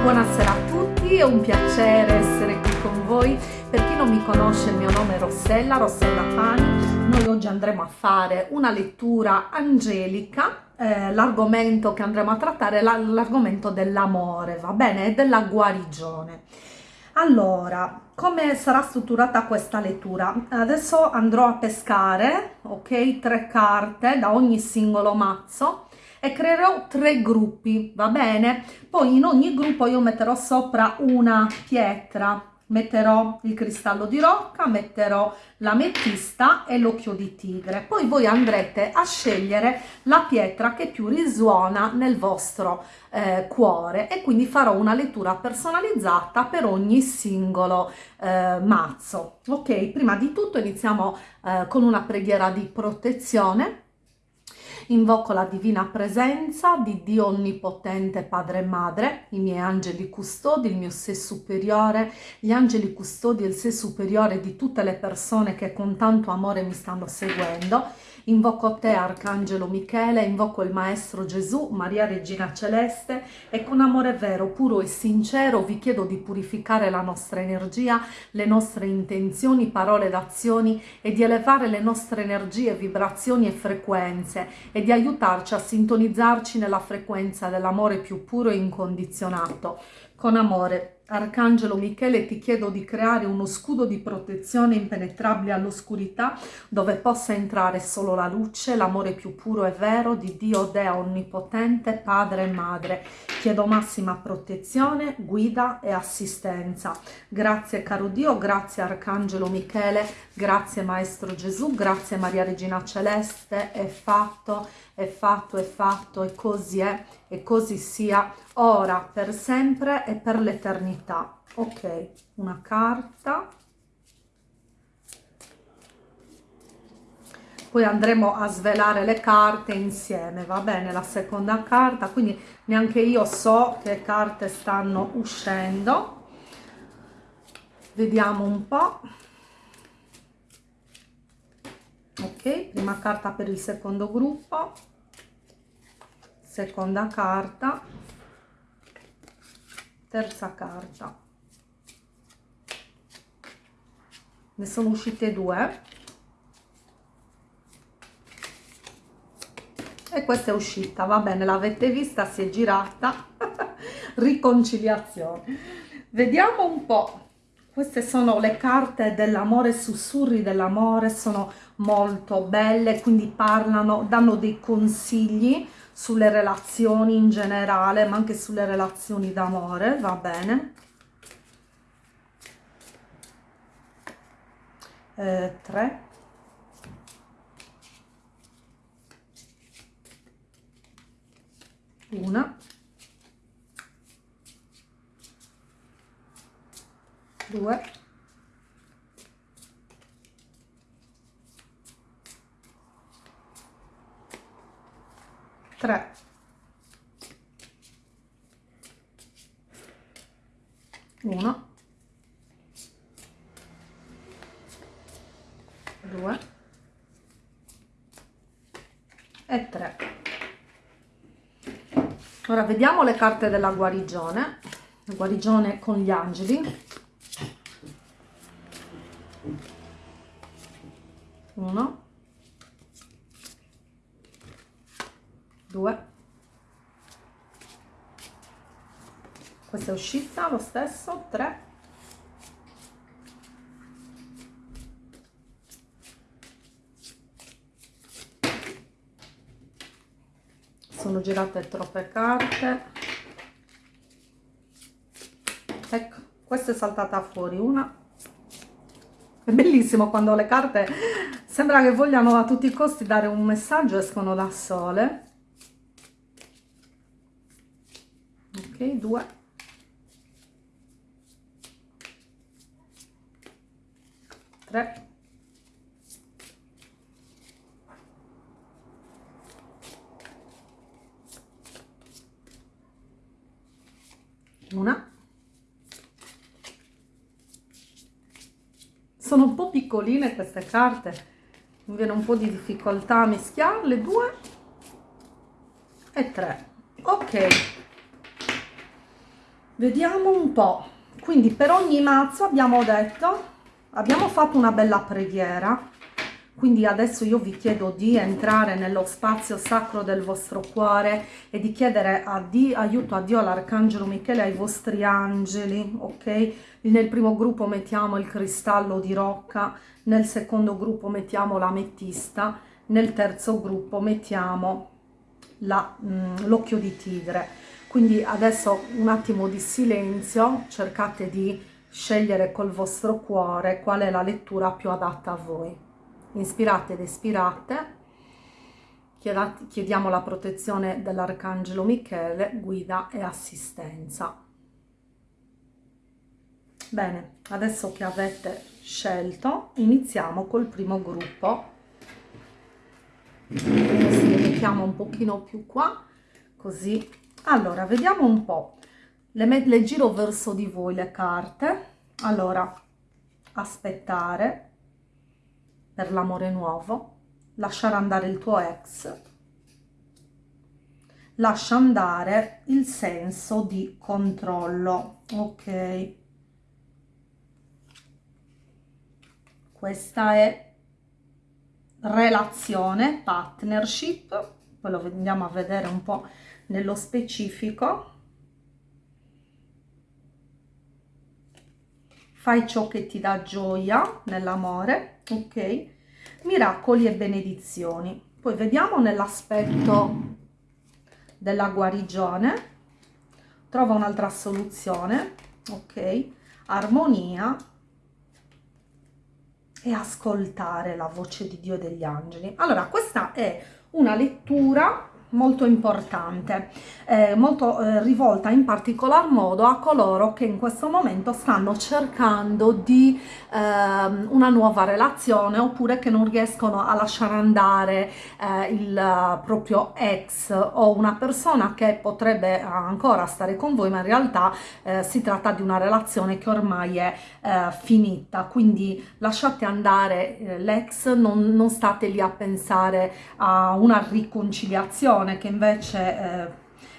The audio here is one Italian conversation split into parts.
Buonasera a tutti, è un piacere essere qui con voi. Per chi non mi conosce il mio nome è Rossella, Rossella Pani. Noi oggi andremo a fare una lettura angelica. Eh, l'argomento che andremo a trattare è l'argomento dell'amore, va bene? E della guarigione. Allora, come sarà strutturata questa lettura? Adesso andrò a pescare, ok, tre carte da ogni singolo mazzo e creerò tre gruppi, va bene? Poi in ogni gruppo io metterò sopra una pietra, metterò il cristallo di rocca, metterò l'ametista e l'occhio di tigre. Poi voi andrete a scegliere la pietra che più risuona nel vostro eh, cuore e quindi farò una lettura personalizzata per ogni singolo eh, mazzo. Ok, prima di tutto iniziamo eh, con una preghiera di protezione Invoco la divina presenza di Dio Onnipotente Padre e Madre, i miei angeli custodi, il mio sé superiore, gli angeli custodi e il sé superiore di tutte le persone che con tanto amore mi stanno seguendo Invoco te, Arcangelo Michele, invoco il Maestro Gesù, Maria Regina Celeste e con amore vero, puro e sincero vi chiedo di purificare la nostra energia, le nostre intenzioni, parole ed azioni e di elevare le nostre energie, vibrazioni e frequenze e di aiutarci a sintonizzarci nella frequenza dell'amore più puro e incondizionato. Con amore Arcangelo Michele ti chiedo di creare uno scudo di protezione impenetrabile all'oscurità dove possa entrare solo la luce, l'amore più puro e vero di Dio Dea Onnipotente, Padre e Madre. Chiedo massima protezione, guida e assistenza. Grazie caro Dio, grazie Arcangelo Michele, grazie Maestro Gesù, grazie Maria Regina Celeste, è fatto, è fatto, è fatto e così è e così sia ora, per sempre e per l'eternità. Ok, una carta. Poi andremo a svelare le carte insieme, va bene? La seconda carta, quindi neanche io so che carte stanno uscendo. Vediamo un po'. Ok, prima carta per il secondo gruppo seconda carta terza carta. Ne sono uscite due. E questa è uscita va bene l'avete vista si è girata. Riconciliazione. Vediamo un po' queste sono le carte dell'amore sussurri dell'amore sono molto belle quindi parlano danno dei consigli sulle relazioni in generale, ma anche sulle relazioni d'amore, va bene. Eh, tre. Una. Due. 3 1 2 e 3 ora vediamo le carte della guarigione. La guarigione con gli angeli 1 2 questa è uscita lo stesso. 3 sono girate troppe carte. Ecco questa è saltata fuori. Una. È bellissimo quando le carte sembra che vogliano a tutti i costi dare un messaggio escono da sole. Ok 2 3 una. Sono un po' piccoline queste carte mi viene un po' di difficoltà a mischiarle due. E tre. Ok. Vediamo un po' quindi per ogni mazzo abbiamo detto abbiamo fatto una bella preghiera quindi adesso io vi chiedo di entrare nello spazio sacro del vostro cuore e di chiedere a Dio, aiuto a Dio, all'Arcangelo Michele, ai vostri angeli, ok? Nel primo gruppo mettiamo il cristallo di rocca, nel secondo gruppo mettiamo l'ametista, nel terzo gruppo mettiamo mm, l'occhio di tigre. Quindi adesso un attimo di silenzio, cercate di scegliere col vostro cuore qual è la lettura più adatta a voi inspirate ed espirate chiediamo la protezione dell'Arcangelo Michele, guida e assistenza. Bene, adesso che avete scelto, iniziamo col primo gruppo. Adesso le mettiamo un pochino più qua, così. Allora, vediamo un po'. Le, le giro verso di voi le carte. Allora, aspettare per l'amore nuovo, lasciare andare il tuo ex, lascia andare il senso di controllo, ok? Questa è relazione, partnership, poi lo andiamo a vedere un po' nello specifico. Fai ciò che ti dà gioia nell'amore, ok? Miracoli e benedizioni. Poi vediamo nell'aspetto della guarigione. Trova un'altra soluzione ok? Armonia e ascoltare la voce di Dio e degli angeli. Allora questa è una lettura molto importante, eh, molto eh, rivolta in particolar modo a coloro che in questo momento stanno cercando di eh, una nuova relazione oppure che non riescono a lasciare andare eh, il proprio ex o una persona che potrebbe ancora stare con voi ma in realtà eh, si tratta di una relazione che ormai è eh, finita. Quindi lasciate andare l'ex non, non state lì a pensare a una riconciliazione persone che invece eh,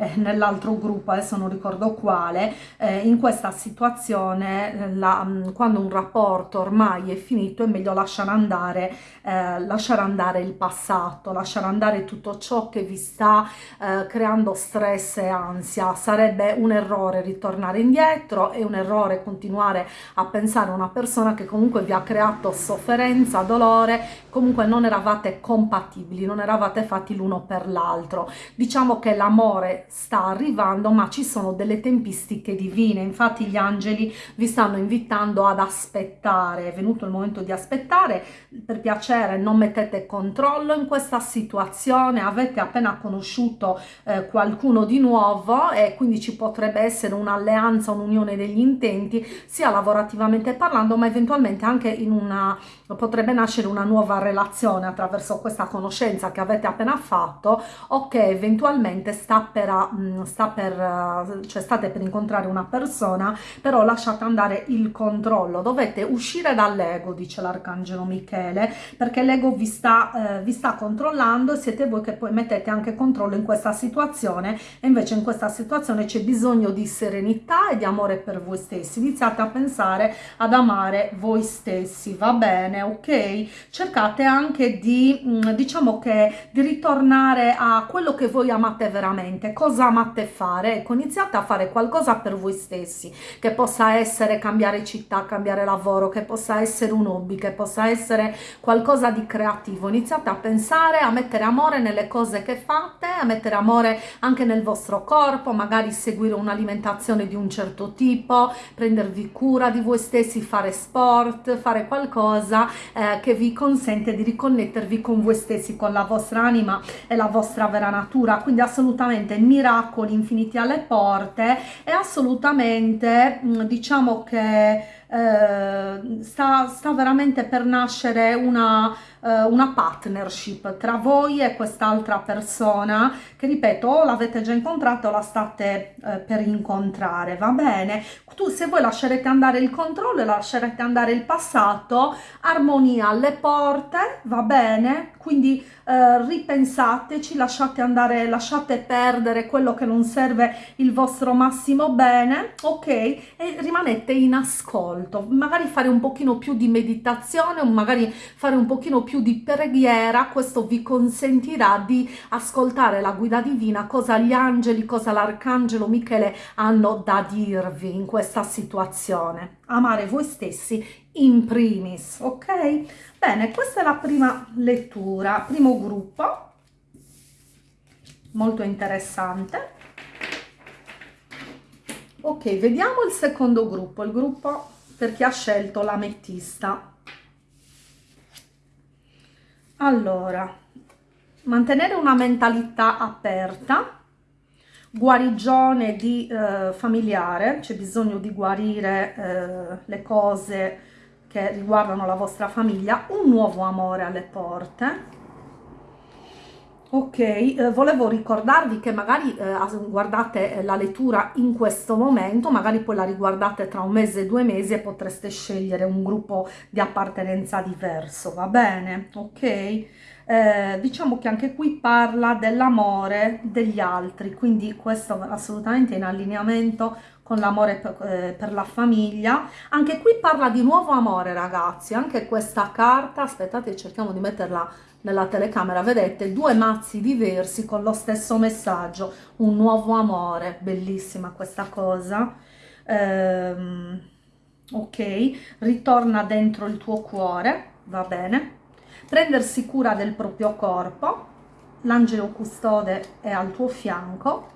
eh, nell'altro gruppo, adesso non ricordo quale, eh, in questa situazione eh, la, mm, quando un rapporto ormai è finito è meglio lasciare andare, eh, lasciare andare il passato, lasciare andare tutto ciò che vi sta eh, creando stress e ansia. Sarebbe un errore ritornare indietro, è un errore continuare a pensare a una persona che comunque vi ha creato sofferenza, dolore, comunque non eravate compatibili, non eravate fatti l'uno per l'altro. Diciamo che l'amore sta arrivando ma ci sono delle tempistiche divine. Infatti gli angeli vi stanno invitando ad aspettare. È venuto il momento di aspettare. Per piacere non mettete controllo in questa situazione. Avete appena conosciuto eh, qualcuno di nuovo e quindi ci potrebbe essere un'alleanza un'unione degli intenti sia lavorativamente parlando ma eventualmente anche in una potrebbe nascere una nuova relazione attraverso questa conoscenza che avete appena fatto o che eventualmente sta per Mm, sta per, eh, cioè state per incontrare una persona, però lasciate andare il controllo, dovete uscire dall'ego, dice l'arcangelo Michele, perché l'ego vi eh, vi sta controllando e siete voi che poi mettete anche controllo in questa situazione. E invece in questa situazione c'è bisogno di serenità e di amore per voi stessi, iniziate a pensare ad amare voi stessi, va bene, ok? Cercate anche di, mm, diciamo che, di ritornare a quello che voi amate veramente, cosa amate fare, ecco iniziate a fare qualcosa per voi stessi, che possa essere cambiare città, cambiare lavoro, che possa essere un hobby, che possa essere qualcosa di creativo, iniziate a pensare, a mettere amore nelle cose che fate, a mettere amore anche nel vostro corpo, magari seguire un'alimentazione di un certo tipo, prendervi cura di voi stessi, fare sport, fare qualcosa eh, che vi consente di riconnettervi con voi stessi, con la vostra anima e la vostra vera natura, quindi assolutamente miracoli infiniti alle porte e assolutamente mm, diciamo che eh, sta, sta, veramente per nascere una, eh, una partnership tra voi e quest'altra persona che ripeto o l'avete già incontrata o la state eh, per incontrare va bene? Tu se voi lascerete andare il controllo e lascerete andare il passato. Armonia alle porte va bene? Quindi eh, ripensateci lasciate andare lasciate perdere quello che non serve il vostro massimo bene ok? E rimanete in ascolto. Magari fare un pochino più di meditazione magari fare un pochino più di preghiera, questo vi consentirà di ascoltare la guida divina, cosa gli angeli, cosa l'arcangelo Michele hanno da dirvi in questa situazione. Amare voi stessi in primis, ok? Bene, questa è la prima lettura, primo gruppo, molto interessante. Ok, vediamo il secondo gruppo, il gruppo per chi ha scelto l'ametista. Allora, mantenere una mentalità aperta, guarigione di eh, familiare, c'è bisogno di guarire eh, le cose che riguardano la vostra famiglia, un nuovo amore alle porte. Ok, eh, volevo ricordarvi che magari eh, guardate la lettura in questo momento, magari poi la riguardate tra un mese e due mesi e potreste scegliere un gruppo di appartenenza diverso, va bene? Ok? Eh, diciamo che anche qui parla dell'amore degli altri, quindi questo assolutamente in allineamento con l'amore per, eh, per, la famiglia. Anche qui parla di nuovo amore ragazzi, anche questa carta, aspettate cerchiamo di metterla nella telecamera, vedete due mazzi diversi con lo stesso messaggio, un nuovo amore, bellissima questa cosa. Ehm, ok, ritorna dentro il tuo cuore, va bene prendersi cura del proprio corpo, l'angelo custode è al tuo fianco,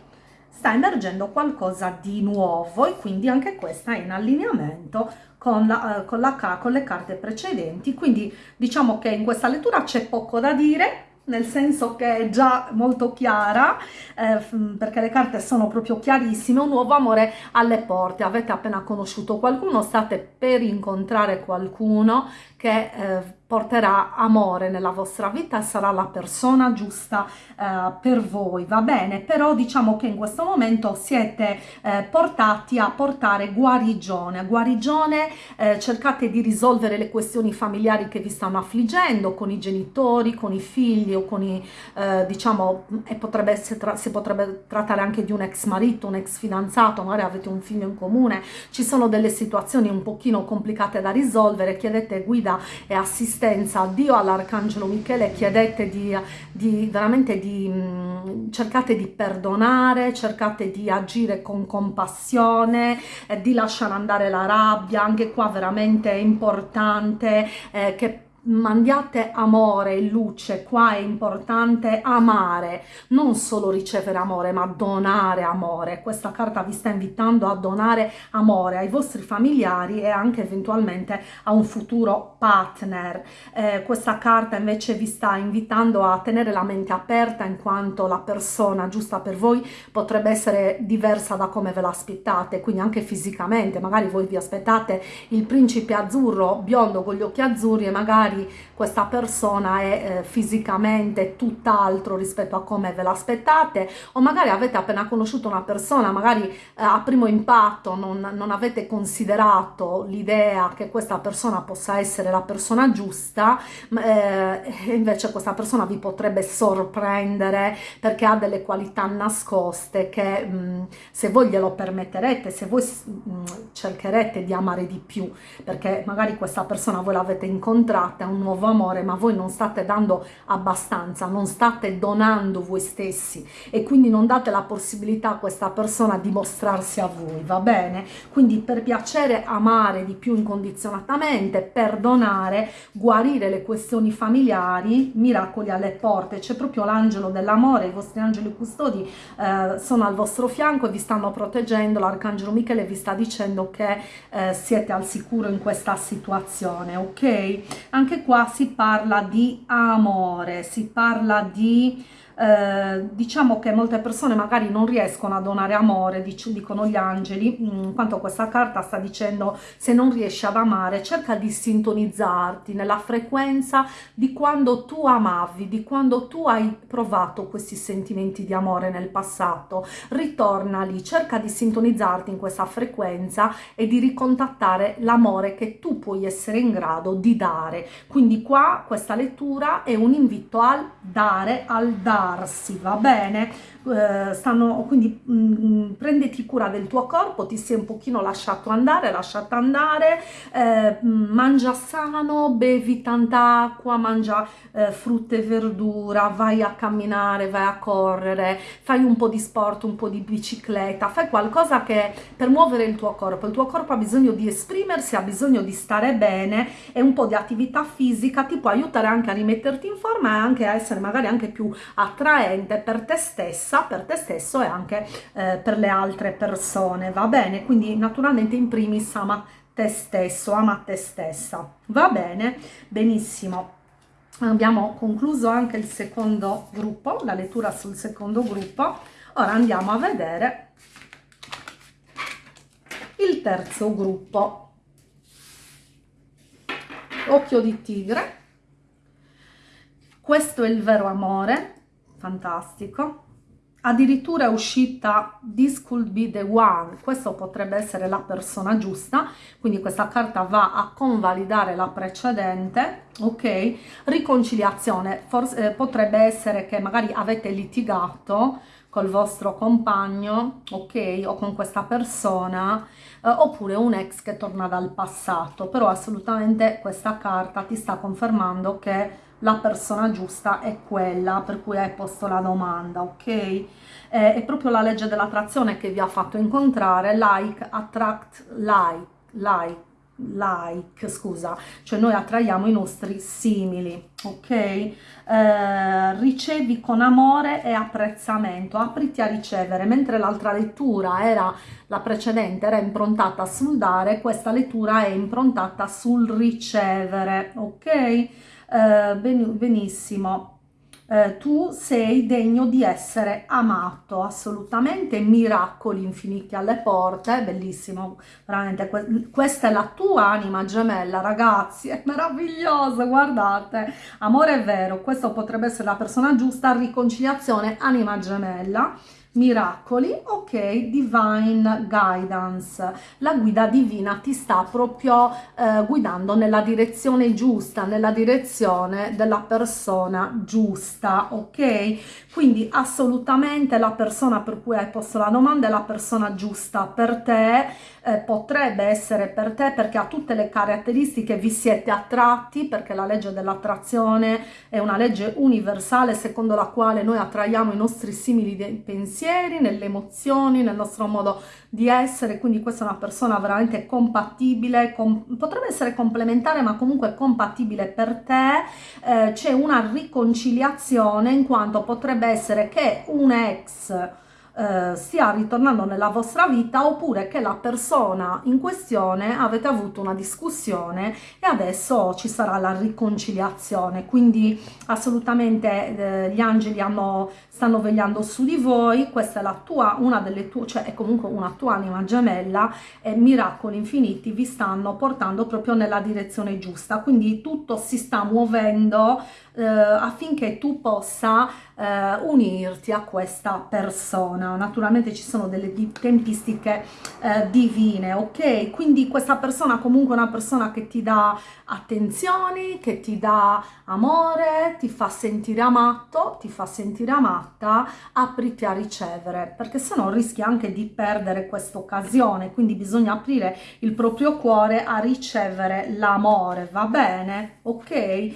sta emergendo qualcosa di nuovo e quindi anche questa è in allineamento con, la, uh, con, la, con le carte precedenti, quindi diciamo che in questa lettura c'è poco da dire, nel senso che è già molto chiara eh, perché le carte sono proprio chiarissime. Un nuovo amore alle porte. Avete appena conosciuto qualcuno state per incontrare qualcuno che eh, porterà amore nella vostra vita e sarà la persona giusta eh, per voi, va bene? Però diciamo che in questo momento siete eh, portati a portare guarigione, guarigione eh, cercate di risolvere le questioni familiari che vi stanno affliggendo con i genitori, con i figli o con i, eh, diciamo, e potrebbe essere, si potrebbe trattare anche di un ex marito, un ex fidanzato, magari avete un figlio in comune, ci sono delle situazioni un pochino complicate da risolvere, chiedete guida e assistenza assistenza, Dio all'Arcangelo Michele, chiedete di, di veramente di mh, cercate di perdonare, cercate di agire con compassione, eh, di lasciare andare la rabbia, anche qua veramente è importante eh, che mandiate amore e luce, qua è importante amare, non solo ricevere amore ma donare amore, questa carta vi sta invitando a donare amore ai vostri familiari e anche eventualmente a un futuro partner, eh, questa carta invece vi sta invitando a tenere la mente aperta in quanto la persona giusta per voi potrebbe essere diversa da come ve l'aspettate, quindi anche fisicamente, magari voi vi aspettate il principe azzurro biondo con gli occhi azzurri e magari magari questa persona è eh, fisicamente tutt'altro rispetto a come ve l'aspettate o magari avete appena conosciuto una persona, magari eh, a primo impatto non, non avete considerato l'idea che questa persona possa essere la persona giusta, eh, invece questa persona vi potrebbe sorprendere perché ha delle qualità nascoste che mh, mm, se voi glielo permetterete, se voi mh, mm, cercherete di amare di più, perché magari questa persona voi l'avete incontrata a un nuovo amore, ma voi non state dando abbastanza, non state donando voi stessi e quindi non date la possibilità a questa persona di mostrarsi a voi, va bene? Quindi per piacere amare di più incondizionatamente, perdonare, guarire le questioni familiari, miracoli alle porte, c'è proprio l'angelo dell'amore, i vostri angeli custodi eh, sono al vostro fianco e vi stanno proteggendo, l'arcangelo Michele vi sta dicendo che eh, siete al sicuro in questa situazione, ok? Anche qua si parla di amore, si parla di eh, diciamo che molte persone magari non riescono a donare amore, dic dicono gli angeli, in mm, quanto questa carta sta dicendo se non riesci ad amare cerca di sintonizzarti nella frequenza di quando tu amavi, di quando tu hai provato questi sentimenti di amore nel passato, ritorna lì, cerca di sintonizzarti in questa frequenza e di ricontattare l'amore che tu puoi essere in grado di dare. Quindi qua questa lettura è un invito al dare, al dare darsi, va bene? Eh, stanno, quindi mh, mm, prenditi cura del tuo corpo, ti sei un pochino lasciato andare, lasciata andare, eh, mangia sano, bevi tanta acqua, mangia eh, frutta e verdura, vai a camminare, vai a correre, fai un po' di sport, un po' di bicicletta, fai qualcosa che per muovere il tuo corpo, il tuo corpo ha bisogno di esprimersi, ha bisogno di stare bene e un po' di attività fisica ti può aiutare anche a rimetterti in forma e anche a essere magari anche più attraente per te stessa per te stesso e anche eh, per le altre persone, va bene? Quindi naturalmente in primis ama te stesso, ama te stessa, va bene? Benissimo. Abbiamo concluso anche il secondo gruppo, la lettura sul secondo gruppo. Ora andiamo a vedere il terzo gruppo. Occhio di tigre. Questo è il vero amore, fantastico. Addirittura è uscita This could be the one, questo potrebbe essere la persona giusta, quindi questa carta va a convalidare la precedente, ok? Riconciliazione, forse eh, potrebbe essere che magari avete litigato col vostro compagno, ok? O con questa persona, eh, oppure un ex che torna dal passato, però assolutamente questa carta ti sta confermando che la persona giusta è quella per cui hai posto la domanda, ok? È proprio la legge dell'attrazione che vi ha fatto incontrare, like, attract, like, like, like, scusa, cioè noi attraiamo i nostri simili, ok? Eh, ricevi con amore e apprezzamento, apriti a ricevere, mentre l'altra lettura era, la precedente era improntata sul dare, questa lettura è improntata sul ricevere, ok? Eh, ben, benissimo, eh, tu sei degno di essere amato, assolutamente, miracoli infiniti alle porte, bellissimo, veramente, que questa è la tua anima gemella, ragazzi, è meraviglioso, guardate, amore vero, questo potrebbe essere la persona giusta, riconciliazione, anima gemella, miracoli, ok, divine guidance, la guida divina ti sta proprio eh, guidando nella direzione giusta, nella direzione della persona giusta, ok? Quindi assolutamente la persona per cui hai posto la domanda è la persona giusta per te, eh, potrebbe essere per te perché ha tutte le caratteristiche, vi siete attratti, perché la legge dell'attrazione è una legge universale secondo la quale noi attraiamo i nostri simili pensieri, pensieri, nelle emozioni, nel nostro modo di essere, quindi questa è una persona veramente compatibile, com potrebbe essere complementare ma comunque compatibile per te, eh, c'è una riconciliazione in quanto potrebbe essere che un ex eh, stia ritornando nella vostra vita oppure che la persona in questione avete avuto una discussione e adesso ci sarà la riconciliazione. Quindi assolutamente eh, gli angeli hanno, stanno vegliando su di voi questa è la tua una delle tue cioè è comunque una tua anima gemella e miracoli infiniti vi stanno portando proprio nella direzione giusta. Quindi tutto si sta muovendo eh, affinché tu possa eh, unirti a questa persona. Naturalmente ci sono delle tempistiche eh, divine, ok? Quindi questa persona comunque è una persona che ti dà attenzioni, che ti dà amore, ti fa sentire amato, ti fa sentire amata, apriti a ricevere, perché se no rischi anche di perdere questa occasione, quindi bisogna aprire il proprio cuore a ricevere l'amore, va bene? Ok? Eh,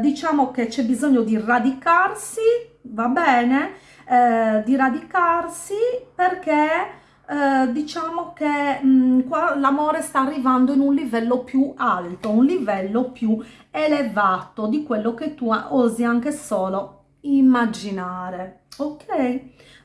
diciamo che c'è bisogno di radicarsi, va bene? Eh, di radicarsi perché eh, diciamo che qua l'amore sta arrivando in un livello più alto, un livello più elevato di quello che tu osi anche solo immaginare, ok?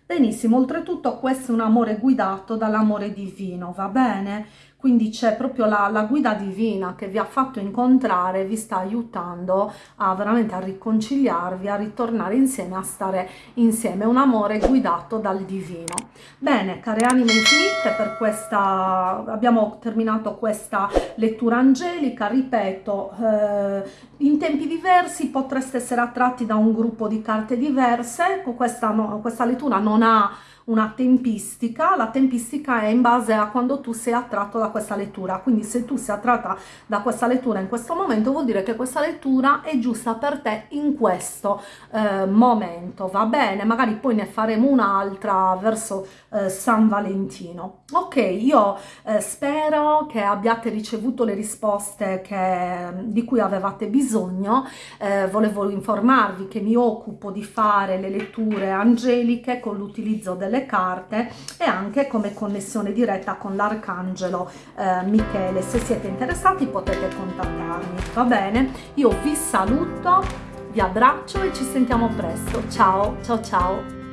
Benissimo, oltretutto questo è un amore guidato dall'amore divino, va bene? Quindi c'è proprio la, la, guida divina che vi ha fatto incontrare, vi sta aiutando a veramente a riconciliarvi, a ritornare insieme, a stare insieme, un amore guidato dal divino. Bene, care anime infinite, per questa abbiamo terminato questa lettura angelica, ripeto, eh, in tempi diversi potreste essere attratti da un gruppo di carte diverse, questa, no, questa lettura non ha una tempistica, la tempistica è in base a quando tu sei attratto da questa lettura, quindi se tu sei attratta da questa lettura in questo momento vuol dire che questa lettura è giusta per te in questo eh, momento, va bene? Magari poi ne faremo un'altra verso eh, San Valentino. Ok, io eh, spero che abbiate ricevuto le risposte che, di cui avevate bisogno, eh, volevo informarvi che mi occupo di fare le letture angeliche con l'utilizzo delle delle carte e anche come connessione diretta con l'arcangelo eh, Michele. Se siete interessati potete contattarmi, va bene? Io vi saluto, vi abbraccio e ci sentiamo presto. Ciao, ciao, ciao!